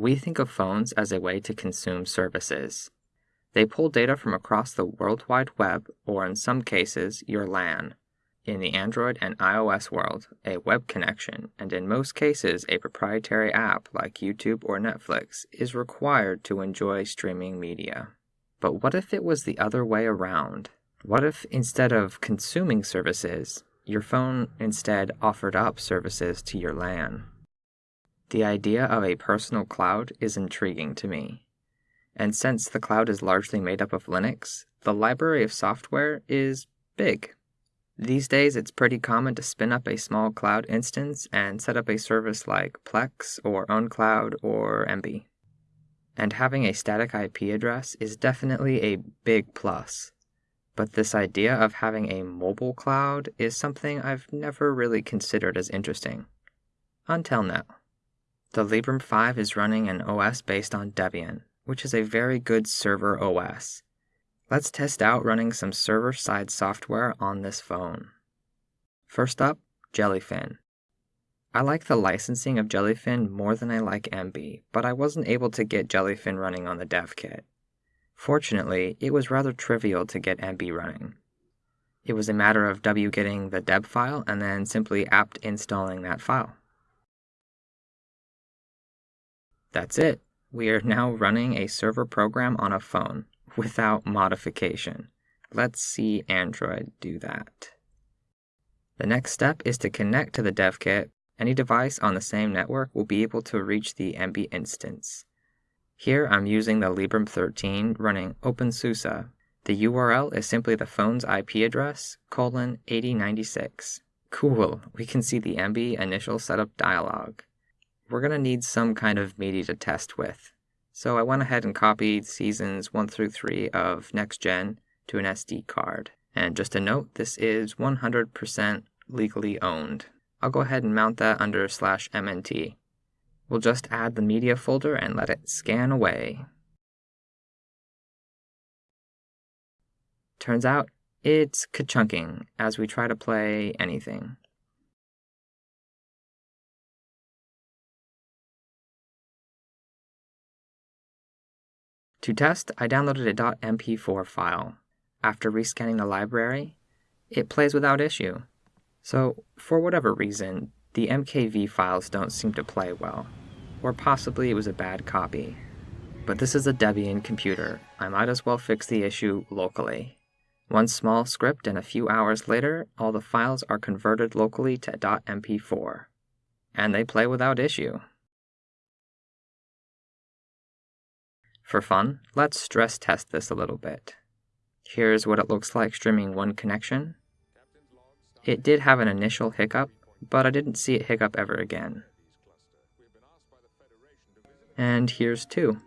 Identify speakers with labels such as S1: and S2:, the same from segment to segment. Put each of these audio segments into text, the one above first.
S1: We think of phones as a way to consume services. They pull data from across the World Wide Web, or in some cases, your LAN. In the Android and iOS world, a web connection, and in most cases a proprietary app like YouTube or Netflix, is required to enjoy streaming media. But what if it was the other way around? What if instead of consuming services, your phone instead offered up services to your LAN? The idea of a personal cloud is intriguing to me. And since the cloud is largely made up of Linux, the library of software is big. These days, it's pretty common to spin up a small cloud instance and set up a service like Plex or OwnCloud or Emby. And having a static IP address is definitely a big plus. But this idea of having a mobile cloud is something I've never really considered as interesting. Until now. The Librem 5 is running an OS based on Debian, which is a very good server OS. Let's test out running some server-side software on this phone. First up, Jellyfin. I like the licensing of Jellyfin more than I like Emby, but I wasn't able to get Jellyfin running on the dev kit. Fortunately, it was rather trivial to get Emby running. It was a matter of W getting the deb file and then simply apt installing that file. That's it. We are now running a server program on a phone without modification. Let's see Android do that. The next step is to connect to the dev kit. Any device on the same network will be able to reach the Emby instance. Here I'm using the Librem 13 running OpenSUSE. The URL is simply the phone's IP address, colon 8096. Cool, we can see the Emby initial setup dialog we're going to need some kind of media to test with. So I went ahead and copied seasons 1 through 3 of Next Gen to an SD card. And just a note, this is 100% legally owned. I'll go ahead and mount that under slash MNT. We'll just add the media folder and let it scan away. Turns out, it's ka-chunking as we try to play anything. To test, I downloaded a .mp4 file. After rescanning the library, it plays without issue. So, for whatever reason, the MKV files don't seem to play well. Or possibly it was a bad copy. But this is a Debian computer. I might as well fix the issue locally. One small script and a few hours later, all the files are converted locally to .mp4. And they play without issue. For fun, let's stress test this a little bit. Here's what it looks like streaming one connection. It did have an initial hiccup, but I didn't see it hiccup ever again. And here's two.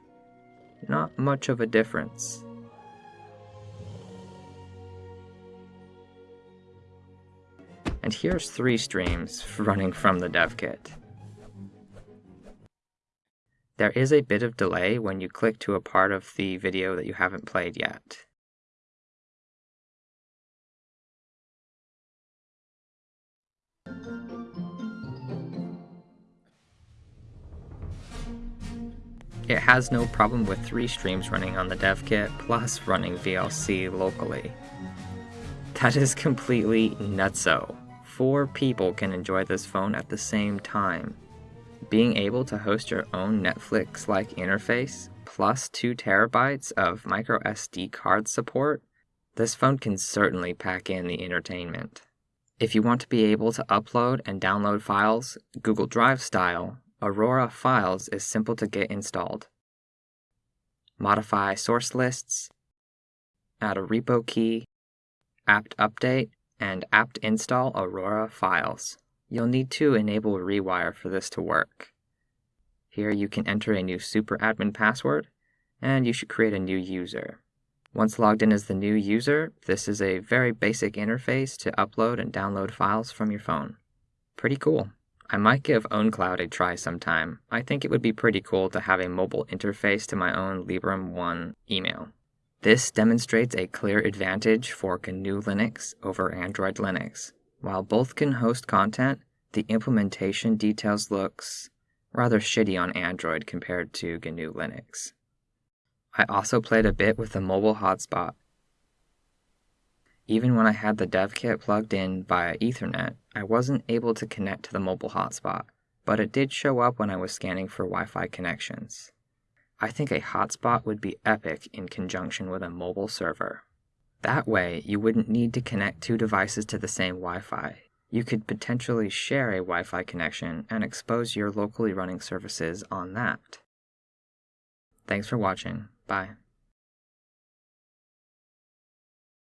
S1: Not much of a difference. And here's three streams running from the dev kit. There is a bit of delay when you click to a part of the video that you haven't played yet. It has no problem with three streams running on the dev kit, plus running VLC locally. That is completely nutso. Four people can enjoy this phone at the same time. Being able to host your own Netflix like interface, plus 2 terabytes of micro SD card support, this phone can certainly pack in the entertainment. If you want to be able to upload and download files Google Drive style, Aurora Files is simple to get installed. Modify source lists, add a repo key, apt update, and apt install Aurora Files. You'll need to enable Rewire for this to work. Here you can enter a new super admin password, and you should create a new user. Once logged in as the new user, this is a very basic interface to upload and download files from your phone. Pretty cool. I might give OwnCloud a try sometime. I think it would be pretty cool to have a mobile interface to my own Librem One email. This demonstrates a clear advantage for GNU Linux over Android Linux. While both can host content, the implementation details looks, rather shitty on Android compared to GNU Linux. I also played a bit with the mobile hotspot. Even when I had the dev kit plugged in via Ethernet, I wasn't able to connect to the mobile hotspot, but it did show up when I was scanning for Wi Fi connections. I think a hotspot would be epic in conjunction with a mobile server. That way, you wouldn't need to connect two devices to the same Wi Fi. You could potentially share a Wi Fi connection and expose your locally running services on that. Thanks for watching. Bye.